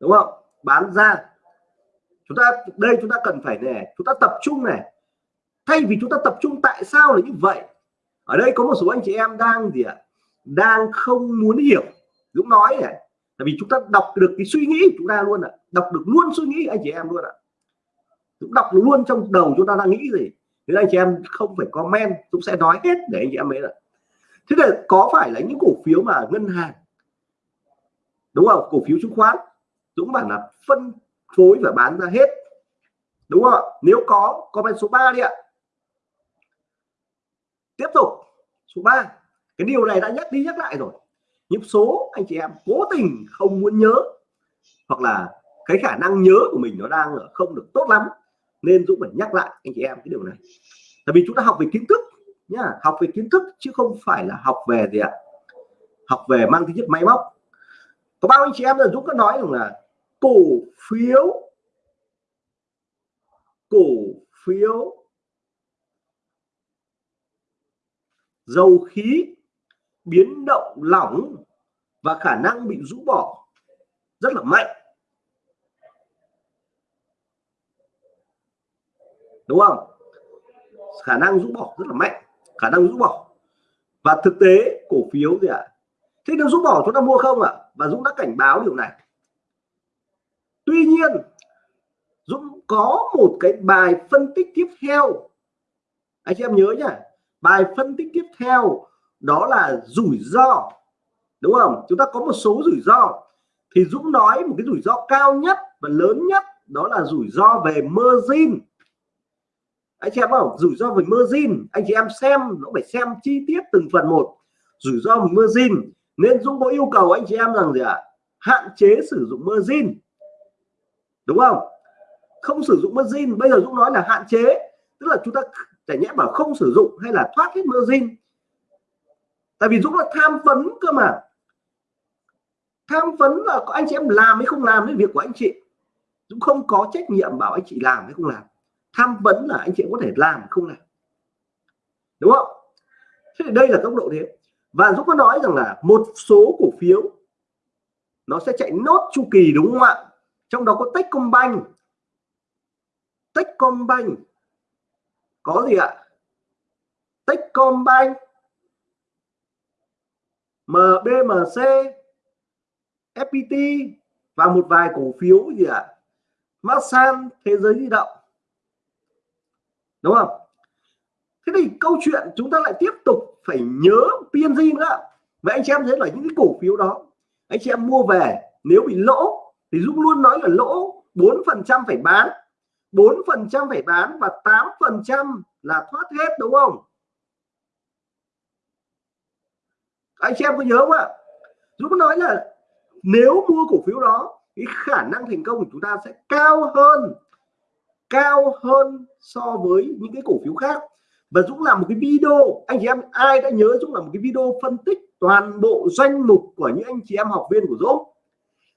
Đúng không? Bán ra. Chúng ta, đây chúng ta cần phải này chúng ta tập trung này. Thay vì chúng ta tập trung tại sao là như vậy? Ở đây có một số anh chị em đang gì ạ? Đang không muốn hiểu. Dũng nói này, tại vì chúng ta đọc được cái suy nghĩ của chúng ta luôn ạ. Đọc được luôn suy nghĩ anh chị em luôn ạ. Dũng đọc luôn trong đầu chúng ta đang nghĩ gì, thế anh chị em không phải comment, Dũng sẽ nói hết để anh chị em ấy là thế là có phải là những cổ phiếu mà ngân hàng, đúng không? Cổ phiếu chứng khoán, Dũng bảo là phân phối và bán ra hết, đúng không nếu có, comment số 3 đi ạ. Tiếp tục, số 3 cái điều này đã nhắc đi nhắc lại rồi. Nhưng số anh chị em cố tình không muốn nhớ, hoặc là cái khả năng nhớ của mình nó đang ở không được tốt lắm, nên Dũng phải nhắc lại anh chị em cái điều này. Tại vì chúng ta học về kiến thức nhá, học về kiến thức chứ không phải là học về gì ạ? Học về mang tính chất máy móc. Có bao anh chị em là Dũng có nói rằng là cổ phiếu cổ phiếu dầu khí biến động lỏng và khả năng bị rũ bỏ rất là mạnh. Đúng không? Khả năng rũ bỏ rất là mạnh. Khả năng rũ bỏ. Và thực tế, cổ phiếu gì ạ? À? thế nếu rũ bỏ chúng ta mua không ạ? À? và Dũng đã cảnh báo điều này. Tuy nhiên, Dũng có một cái bài phân tích tiếp theo. Anh chị em nhớ nhá. Bài phân tích tiếp theo đó là rủi ro, đúng không? Chúng ta có một số rủi ro. Thì Dũng nói một cái rủi ro cao nhất và lớn nhất, đó là rủi ro về margin. Anh chị em không rủi ro về margin, anh chị em xem, nó phải xem chi tiết từng phần một. Rủi ro về margin, nên Dũng có yêu cầu anh chị em rằng gì ạ? À? hạn chế sử dụng margin. Đúng không? Không sử dụng margin, bây giờ Dũng nói là hạn chế, tức là chúng ta chả nhẽ bảo không sử dụng hay là thoát hết margin tại vì Dũng là tham vấn cơ mà. Tham vấn là có anh chị em làm hay không làm đến việc của anh chị. Dũng không có trách nhiệm bảo anh chị làm hay không làm. Tham vấn là anh chị có thể làm không làm. Đúng không? Thế thì đây là tốc độ thế. Và Dũng có nói rằng là một số cổ phiếu, nó sẽ chạy nốt chu kỳ đúng không ạ? Trong đó có Techcombank. Techcombank. Có gì ạ? Techcombank. MBMC FPT và một vài cổ phiếu gì ạ? À? Masan, thế giới di động. Đúng không? Thế thì câu chuyện chúng ta lại tiếp tục phải nhớ PNG nữa. Vậy anh chị em thấy là những cái cổ phiếu đó, anh chị em mua về, nếu bị lỗ thì Dũng luôn nói là lỗ 4 phần trăm phải bán 4 phần trăm phải bán và 8 phần trăm là thoát hết, đúng không? Anh chị em có nhớ không ạ? Dũng nói là nếu mua cổ phiếu đó, cái khả năng thành công của chúng ta sẽ cao hơn cao hơn so với những cái cổ phiếu khác. Và Dũng làm một cái video, anh chị em, ai đã nhớ Dũng làm một cái video phân tích toàn bộ danh mục của những anh chị em học viên của Dũng?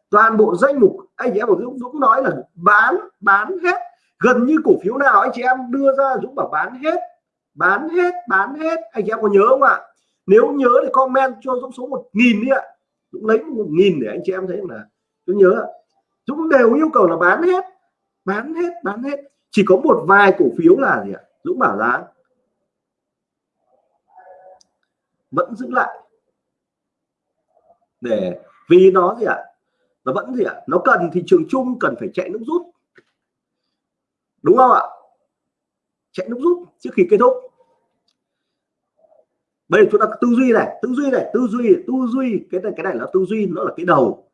Toàn bộ danh mục, anh chị em của Dũng Dũng nói là bán bán hết. Gần như cổ phiếu nào anh chị em đưa ra, Dũng bảo bán hết bán hết bán hết. Anh chị em có nhớ không ạ? Nếu nhớ thì comment cho Dũng số một nghìn đi ạ. Dũng lấy một nghìn để anh chị em thấy là tôi nhớ. Dũng đều yêu cầu là bán hết bán hết bán hết. Chỉ có một vài cổ phiếu là gì ạ? Dũng bảo giá vẫn giữ lại. Để vì nó gì ạ? Nó vẫn gì ạ? Nó cần thị trường chung cần phải chạy nước rút. Đúng không ạ? Chạy nước rút trước khi kết thúc bây giờ chúng ta tư duy này, tư duy này, tư duy tư duy. Cái này cái này là tư duy, nó là cái đầu.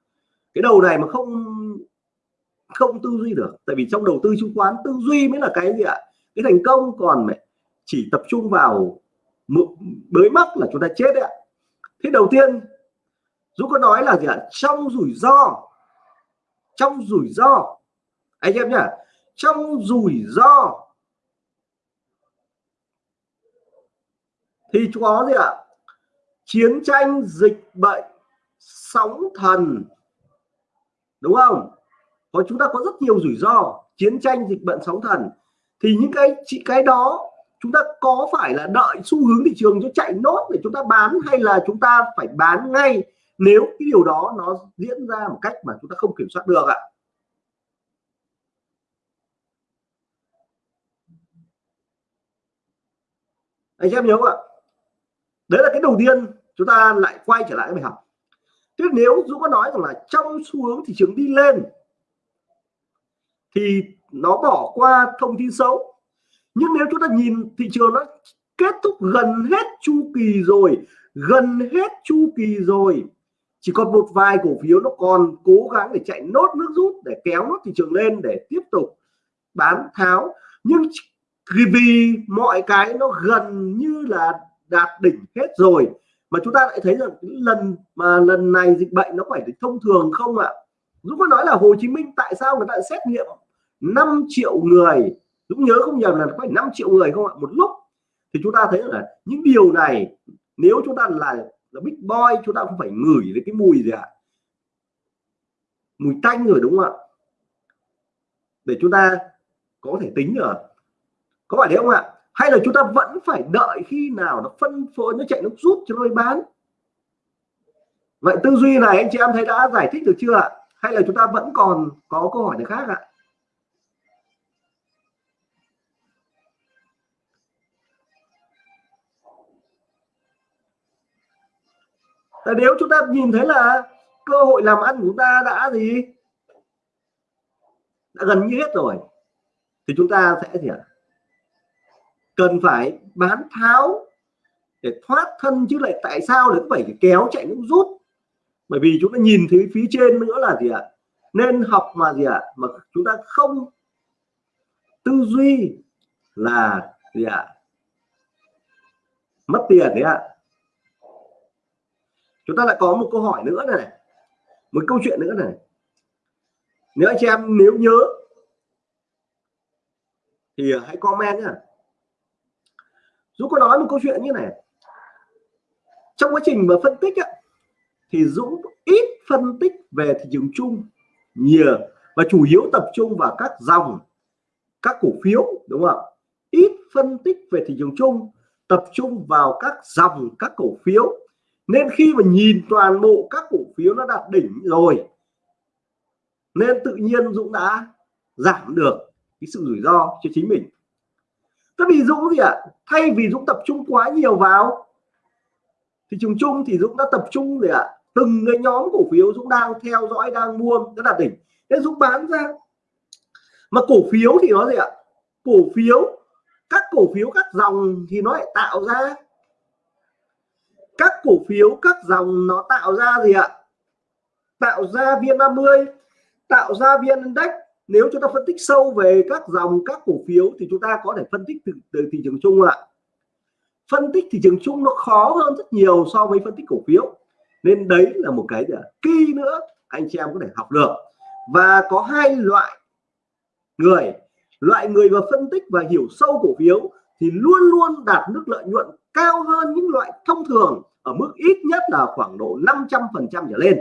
Cái đầu này mà không không tư duy được. Tại vì trong đầu tư chứng khoán, tư duy mới là cái gì ạ? Cái thành công. Còn chỉ tập trung vào bới mắc là chúng ta chết đấy ạ. Thế đầu tiên, Dũng có nói là gì ạ? Trong rủi ro, trong rủi ro. Anh em nhá, trong rủi ro thì có gì ạ? Chiến tranh, dịch bệnh, sóng thần. Đúng không? Có, chúng ta có rất nhiều rủi ro. Chiến tranh, dịch bệnh, sóng thần. Thì những cái cái đó, chúng ta có phải là đợi xu hướng thị trường cho chạy nốt để chúng ta bán hay là chúng ta phải bán ngay nếu cái điều đó nó diễn ra một cách mà chúng ta không kiểm soát được ạ? Anh em nhớ không ạ? Đấy là cái đầu tiên chúng ta lại quay trở lại cái bài học. Thế nếu Dũng có nói rằng là trong xu hướng thị trường đi lên, thì nó bỏ qua thông tin xấu. Nhưng nếu chúng ta nhìn thị trường nó kết thúc gần hết chu kỳ rồi, gần hết chu kỳ rồi, chỉ còn một vài cổ phiếu nó còn cố gắng để chạy nốt nước rút, để kéo nốt thị trường lên để tiếp tục bán tháo. Nhưng vì mọi cái nó gần như là đạt đỉnh hết rồi. Mà chúng ta lại thấy rằng lần mà lần này dịch bệnh nó phải thông thường không ạ? Dũng có nói là Hồ Chí Minh tại sao người ta xét nghiệm 5 triệu người? Dũng nhớ không nhầm là phải 5 triệu người không ạ? Một lúc. Thì chúng ta thấy là những điều này, nếu chúng ta là là big boy, chúng ta không phải ngửi đến cái mùi gì ạ? Mùi tanh rồi đúng không ạ? Để chúng ta có thể tính được có phải đấy không ạ? Hay là chúng ta vẫn phải đợi khi nào nó phân phối, nó chạy, nó rút cho nó bán? Vậy tư duy này anh chị em thấy đã giải thích được chưa ạ? Hay là chúng ta vẫn còn có câu hỏi này khác ạ? Tại nếu chúng ta nhìn thấy là cơ hội làm ăn của chúng ta đã gì? Đã gần như hết rồi, thì chúng ta sẽ gì ạ? Cần phải bán tháo để thoát thân chứ lại tại sao lại phải kéo chạy nước rút? Bởi vì chúng ta nhìn thấy phía trên nữa là gì ạ? Nên học mà gì ạ? Mà chúng ta không tư duy là gì ạ? Mất tiền đấy ạ. Chúng ta lại có một câu hỏi nữa này, một câu chuyện nữa này. Nếu anh chị em, nếu nhớ, thì hãy comment nhá. Dũng có nói một câu chuyện như này. Trong quá trình mà phân tích á, thì Dũng ít phân tích về thị trường chung nhiều và chủ yếu tập trung vào các dòng các cổ phiếu đúng không ạ? Ít phân tích về thị trường chung tập trung vào các dòng các cổ phiếu. Nên khi mà nhìn toàn bộ các cổ phiếu nó đạt đỉnh rồi nên tự nhiên Dũng đã giảm được cái sự rủi ro cho chính mình. Thế vì Dũng gì ạ à? thay vì Dũng tập trung quá nhiều vào thị trường chung thì Dũng đã tập trung gì ạ à? từng cái nhóm cổ phiếu Dũng đang theo dõi, đang mua nó đạt đỉnh nên Dũng bán ra mà cổ phiếu thì nó gì ạ à? cổ phiếu, các cổ phiếu, các dòng thì nó lại tạo ra các cổ phiếu, các dòng nó tạo ra gì ạ tạo ra vn 30 tạo ra vn index nếu chúng ta phân tích sâu về các dòng các cổ phiếu thì chúng ta có thể phân tích từ, từ thị trường chung ạ. Phân tích thị trường chung nó khó hơn rất nhiều so với phân tích cổ phiếu. Nên đấy là một cái kỳ nữa anh chị em có thể học được. Và có hai loại người loại người mà phân tích và hiểu sâu cổ phiếu thì luôn luôn đạt mức lợi nhuận cao hơn những loại thông thường ở mức ít nhất là khoảng độ 500 phần trăm trở lên.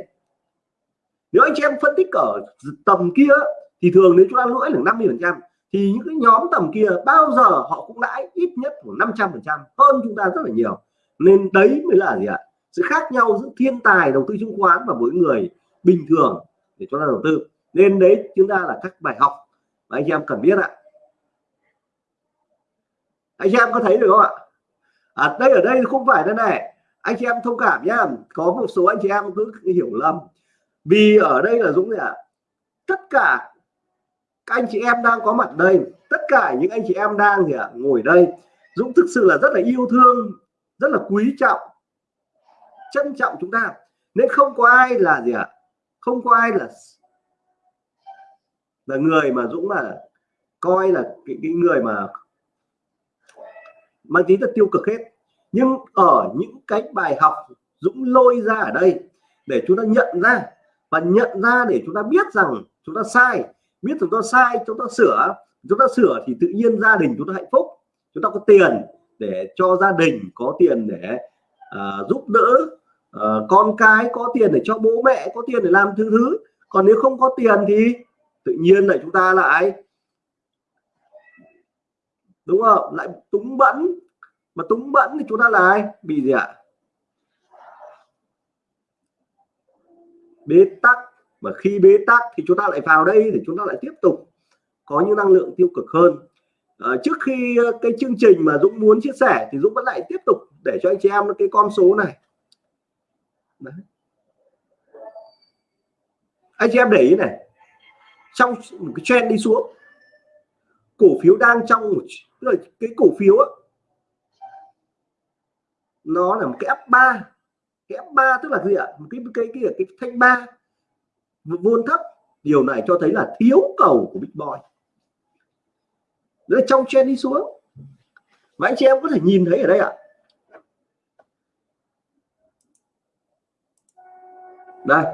Nếu anh chị em phân tích ở tầm kia thì thường nếu chúng ta lỗi là 50 phần trăm thì những cái nhóm tầm kia bao giờ họ cũng lãi ít nhất khoảng 500 phần trăm hơn chúng ta rất là nhiều. Nên đấy mới là gì ạ? Sự khác nhau giữa thiên tài đầu tư chứng khoán và mỗi người bình thường để chúng ta đầu tư. Nên đấy chúng ta là các bài học mà anh em cần biết ạ. Anh em có thấy được không ạ? À, đây ở đây không phải thế này. Anh chị em thông cảm nhá. Có một số anh chị em cứ hiểu lầm. Vì ở đây là Dũng ạ tất cả các anh chị em đang có mặt đây tất cả những anh chị em đang gì ạ ngồi đây Dũng thực sự là rất là yêu thương rất là quý trọng trân trọng chúng ta. Nên không có ai là gì ạ không có ai là là người mà Dũng là coi là cái, cái người mà mang tính chất tiêu cực hết. Nhưng ở những cái bài học Dũng lôi ra ở đây để chúng ta nhận ra và nhận ra để chúng ta biết rằng chúng ta sai biết chúng ta sai chúng ta sửa chúng ta sửa thì tự nhiên gia đình chúng ta hạnh phúc. Chúng ta có tiền để cho gia đình có tiền để uh, giúp đỡ uh, con cái có tiền để cho bố mẹ có tiền để làm thứ thứ. Còn nếu không có tiền thì tự nhiên lại chúng ta lại đúng không? Lại túng bẫn. Mà túng bẫn thì chúng ta là ai bị gì ạ? Bế tắc mà khi bế tắc thì chúng ta lại vào đây để chúng ta lại tiếp tục có những năng lượng tiêu cực hơn. À, trước khi ờ, cái chương trình mà Dũng muốn chia sẻ thì Dũng vẫn lại tiếp tục để cho anh chị em cái con số này. Đấy. anh chị em để ý này. Trong một cái trend đi xuống. Cổ phiếu đang trong một cái cổ phiếu đó, nó là một cái F3 cái F3 tức là gì ạ? Một cái cái cái cái, cái thanh ba vôn thấp điều này cho thấy là thiếu cầu của Big Boy. Đấy, trong chen đi xuống. Và anh chị em có thể nhìn thấy ở đây ạ. Đây.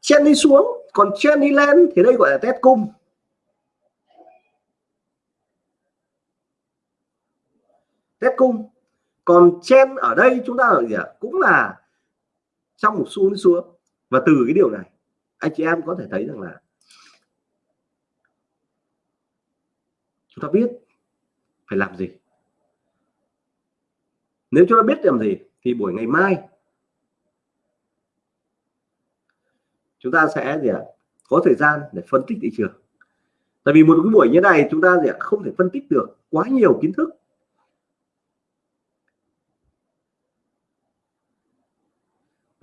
Chen đi xuống còn chen đi lên thì đây gọi là test cung. Test cung. Còn chen ở đây chúng ta là gì ạ? Cũng là trong một xu đi xuống và từ cái điều này, anh chị em có thể thấy rằng là chúng ta biết phải làm gì. Nếu chúng ta biết làm gì thì buổi ngày mai chúng ta sẽ gì ạ, có thời gian để phân tích thị trường. Tại vì một cái buổi như này chúng ta gì ạ không thể phân tích được quá nhiều kiến thức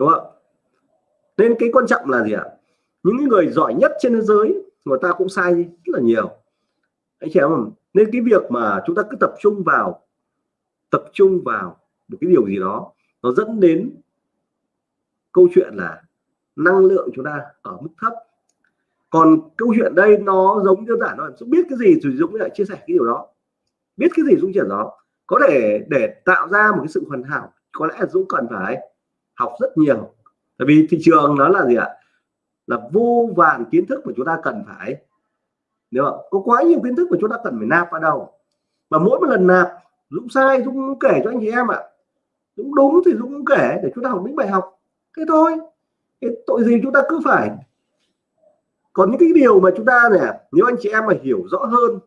đúng không nên cái quan trọng là gì ạ? Những người giỏi nhất trên thế giới, người ta cũng sai rất là nhiều. Anh chị không? Nên cái việc mà chúng ta cứ tập trung vào, tập trung vào một cái điều gì đó, nó dẫn đến câu chuyện là năng lượng chúng ta ở mức thấp. Còn câu chuyện đây nó giống đơn giản thôi. Biết cái gì thì Dũng lại chia sẻ cái điều đó. Biết cái gì, Dũng chuyển đó. Có thể để tạo ra một cái sự hoàn hảo, có lẽ Dũng cần phải học rất nhiều tại vì thị trường nó là gì ạ? Là vô vàn kiến thức mà chúng ta cần phải. Nếu có quá nhiều kiến thức mà chúng ta cần phải nạp vào đầu. Và mỗi một lần nạp, Dũng sai, Dũng kể cho anh chị em ạ. Dũng đúng thì Dũng kể để chúng ta học những bài học. Thế thôi. Cái tội gì chúng ta cứ phải. Còn những cái điều mà chúng ta này nếu anh chị em mà hiểu rõ hơn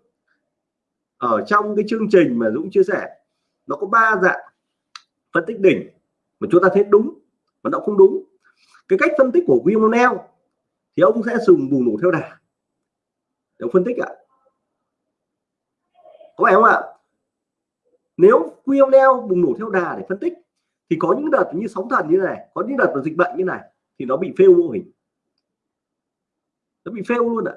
ở trong cái chương trình mà Dũng chia sẻ, nó có ba dạng phân tích đỉnh mà chúng ta thấy đúng mà nó không đúng cái cách phân tích của William thì ông sẽ dùng bùng nổ theo đà. Để phân tích ạ. Có phải không ạ? Nếu William bùng nổ theo đà để phân tích, thì có những đợt như sóng thần như này, có những đợt là dịch bệnh như này, thì nó bị fail mô hình. Nó bị fail luôn ạ.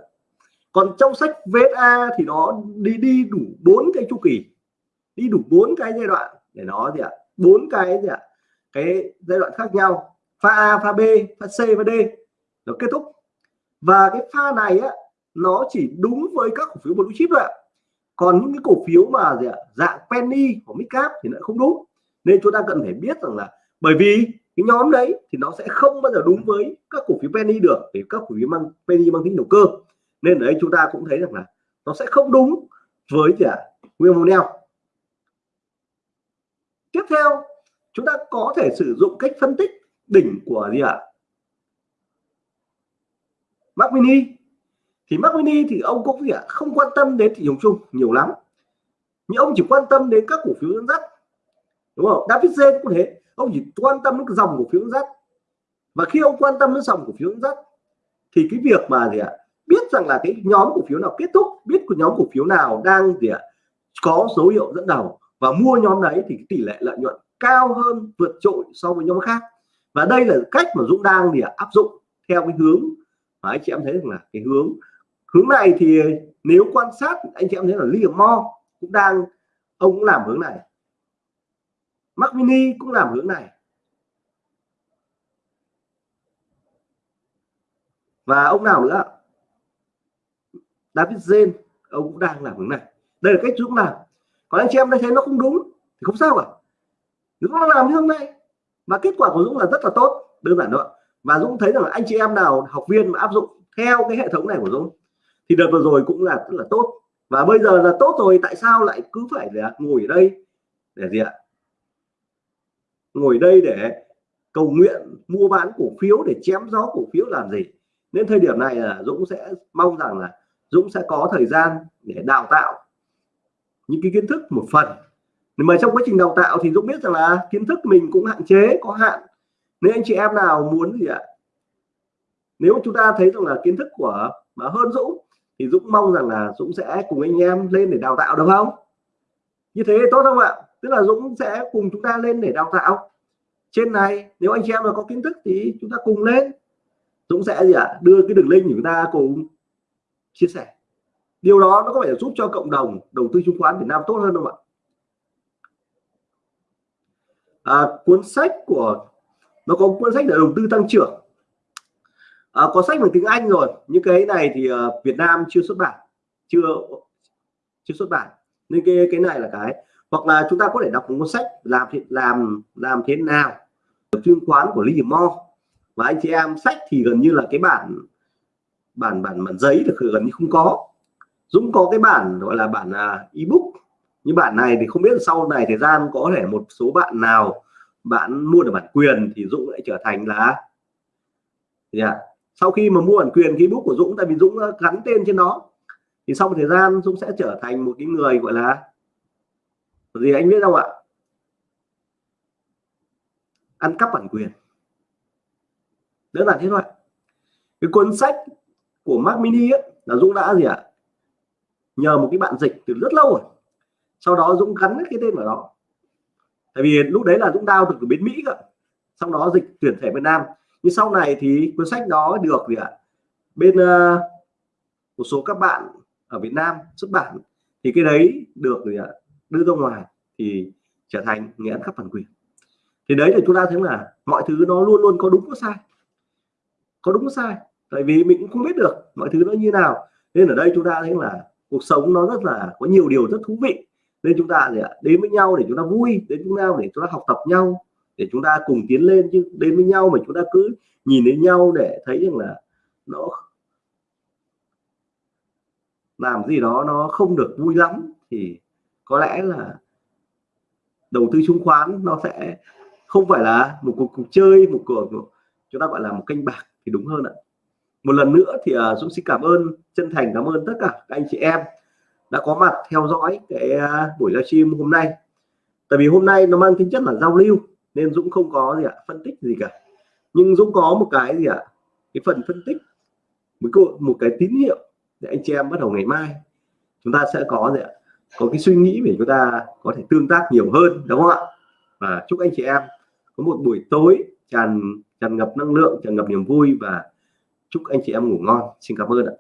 Còn trong sách VSA thì nó đi đi đủ bốn cái chu kỳ. Đi đủ bốn cái giai đoạn để nó gì ạ? Bốn cái gì ạ? Cái giai đoạn khác nhau pha A, pha B, pha C và D nó kết thúc. Và cái pha này á, nó chỉ đúng với các cổ phiếu blue chip thôi ạ. Còn những cái cổ phiếu mà gì ạ, dạng penny của midcap thì lại không đúng. Nên chúng ta cần phải biết rằng là bởi vì cái nhóm đấy thì nó sẽ không bao giờ đúng với các cổ phiếu penny được thì các cổ phiếu mang, penny mang tính đầu cơ. Nên ở đây chúng ta cũng thấy rằng là nó sẽ không đúng với gì ạ, nguyên William tiếp theo, chúng ta có thể sử dụng cách phân tích đỉnh của gì ạ? Mac Mini. Thì Mac Mini thì ông cũng gì ạ? Không quan tâm đến thị trường chung nhiều lắm. Nhưng ông chỉ quan tâm đến các cổ phiếu dẫn dắt. Đúng không? David Zen cũng thế. Ông chỉ quan tâm đến dòng cổ phiếu dẫn dắt. Và khi ông quan tâm đến dòng cổ phiếu dẫn dắt, thì cái việc mà gì ạ? Biết rằng là cái nhóm cổ phiếu nào kết thúc, biết của nhóm cổ phiếu nào đang gì ạ? Có dấu hiệu dẫn đầu và mua nhóm đấy thì tỷ lệ lợi nhuận cao hơn vượt trội so với nhóm khác và đây là cách mà Dũng đang để áp dụng theo cái hướng mà anh chị em thấy rằng là cái hướng hướng này thì nếu quan sát, anh chị em thấy là Liam Mo cũng đang, ông cũng làm hướng này. Mac Mini cũng làm hướng này. Và ông nào nữa? David Zen ông cũng đang làm hướng này. Đây là cách Dũng làm. Còn anh chị em thấy nó không đúng thì không sao cả. Dũng nó làm như hôm nay và kết quả của Dũng là rất là tốt, đơn giản đó. và Dũng thấy rằng là anh chị em nào, học viên mà áp dụng theo cái hệ thống này của Dũng, thì đợt vừa rồi cũng là rất là tốt. Và bây giờ là tốt rồi, tại sao lại cứ phải là ngồi ở đây để gì ạ? Ngồi đây để cầu nguyện, mua bán cổ phiếu, để chém gió cổ phiếu làm gì? Nên thời điểm này là Dũng sẽ mong rằng là Dũng sẽ có thời gian để đào tạo những cái kiến thức một phần mà trong quá trình đào tạo thì Dũng biết rằng là kiến thức mình cũng hạn chế, có hạn. Nên anh chị em nào muốn gì ạ? Nếu chúng ta thấy rằng là kiến thức của mà hơn Dũng, thì Dũng mong rằng là Dũng sẽ cùng anh em lên để đào tạo được không? Như thế tốt không ạ? Tức là Dũng sẽ cùng chúng ta lên để đào tạo. Trên này, nếu anh chị em mà có kiến thức thì chúng ta cùng lên. Dũng sẽ gì ạ? Đưa cái đường link của chúng ta cùng chia sẻ. Điều đó nó có thể giúp cho cộng đồng đầu tư chứng khoán Việt Nam tốt hơn không ạ? À, cuốn sách của nó có cuốn sách để đầu tư tăng trưởng. À, có sách bằng tiếng Anh rồi. Những cái này thì uh, Việt Nam chưa xuất bản. Chưa chưa xuất bản. Nên cái cái này là cái. Hoặc là chúng ta có thể đọc một cuốn sách làm làm làm thế nào. Chứng khoán của Lee Mo. Và anh chị em sách thì gần như là cái bản bản bản bản giấy được gần như không có. Dũng có cái bản gọi là bản uh, ebook như bản này thì không biết sau này thời gian có thể một số bạn nào bạn mua được bản quyền thì Dũng lại trở thành là gì ạ? Sau khi mà mua bản quyền cái book của Dũng tại vì Dũng gắn tên trên nó thì sau một thời gian Dũng sẽ trở thành một cái người gọi là gì anh biết không ạ? Ăn cắp bản quyền. Đơn giản thế thôi. Cái cuốn sách của Mac Mini ấy, là Dũng đã gì ạ? Nhờ một cái bạn dịch từ rất lâu rồi sau đó Dũng gắn cái tên vào đó tại vì lúc đấy là Dũng đao từ bên Mỹ cơ. Sau đó dịch tuyển thể Việt Nam. Nhưng sau này thì cuốn sách đó được gì ạ? Bên uh, một số các bạn ở Việt Nam xuất bản thì cái đấy được gì ạ? Đưa ra ngoài thì trở thành nghệ ăn cắp bản quyền. Thì đấy thì chúng ta thấy là mọi thứ nó luôn luôn có đúng có sai. Có đúng có sai. Tại vì mình cũng không biết được mọi thứ nó như nào. Nên ở đây chúng ta thấy là cuộc sống nó rất là có nhiều điều rất thú vị nên chúng ta gì ạ đến với nhau để chúng ta vui đến chúng ta để chúng ta học tập nhau để chúng ta cùng tiến lên chứ. Đến với nhau mà chúng ta cứ nhìn đến nhau để thấy rằng là nó làm gì đó nó không được vui lắm thì có lẽ là đầu tư chứng khoán nó sẽ không phải là một cuộc, cuộc chơi một cuộc chúng ta gọi là một kênh bạc thì đúng hơn ạ. Một lần nữa thì uh, Dũng xin cảm ơn chân thành cảm ơn tất cả các anh chị em đã có mặt theo dõi cái à, buổi livestream hôm nay. Tại vì hôm nay nó mang tính chất là giao lưu, nên Dũng không có gì ạ, phân tích gì cả. Nhưng Dũng có một cái gì ạ, cái phần phân tích, một một cái tín hiệu để anh chị em bắt đầu ngày mai chúng ta sẽ có gì ạ, có cái suy nghĩ để chúng ta có thể tương tác nhiều hơn, đúng không ạ? Và chúc anh chị em có một buổi tối tràn tràn ngập năng lượng, tràn ngập niềm vui và chúc anh chị em ngủ ngon. Xin cảm ơn ạ.